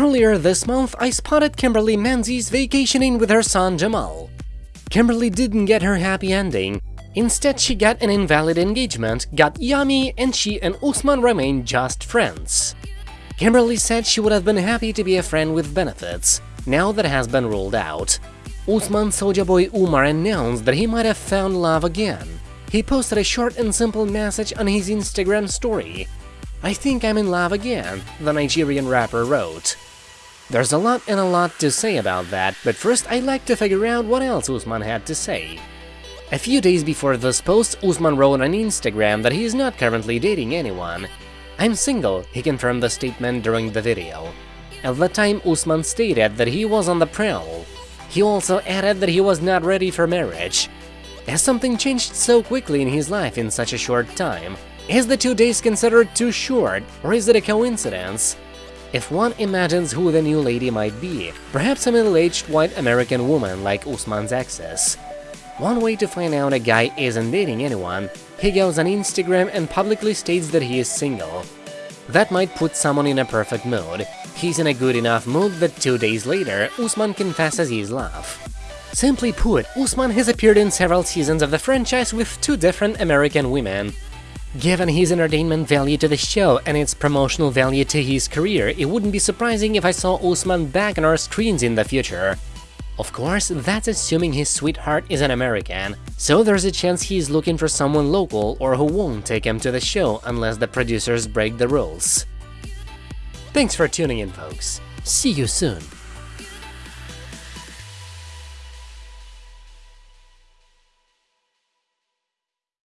Earlier this month, I spotted Kimberly Menzies vacationing with her son Jamal. Kimberly didn't get her happy ending. Instead, she got an invalid engagement, got yummy, and she and Usman remain just friends. Kimberly said she would have been happy to be a friend with benefits, now that has been ruled out. Usman Soja Boy Umar announced that he might have found love again. He posted a short and simple message on his Instagram story. I think I'm in love again, the Nigerian rapper wrote. There's a lot and a lot to say about that, but first I'd like to figure out what else Usman had to say. A few days before this post, Usman wrote on Instagram that he is not currently dating anyone. I'm single, he confirmed the statement during the video. At the time, Usman stated that he was on the prowl. He also added that he was not ready for marriage. Has something changed so quickly in his life in such a short time? Is the two days considered too short, or is it a coincidence? If one imagines who the new lady might be, perhaps a middle-aged white American woman like Usman's exes. One way to find out a guy isn't dating anyone, he goes on Instagram and publicly states that he is single. That might put someone in a perfect mood. He's in a good enough mood that two days later, Usman confesses his love. Simply put, Usman has appeared in several seasons of the franchise with two different American women, Given his entertainment value to the show and its promotional value to his career, it wouldn't be surprising if I saw Usman back on our screens in the future. Of course, that's assuming his sweetheart is an American, so there's a chance he's looking for someone local or who won't take him to the show unless the producers break the rules. Thanks for tuning in, folks. See you soon.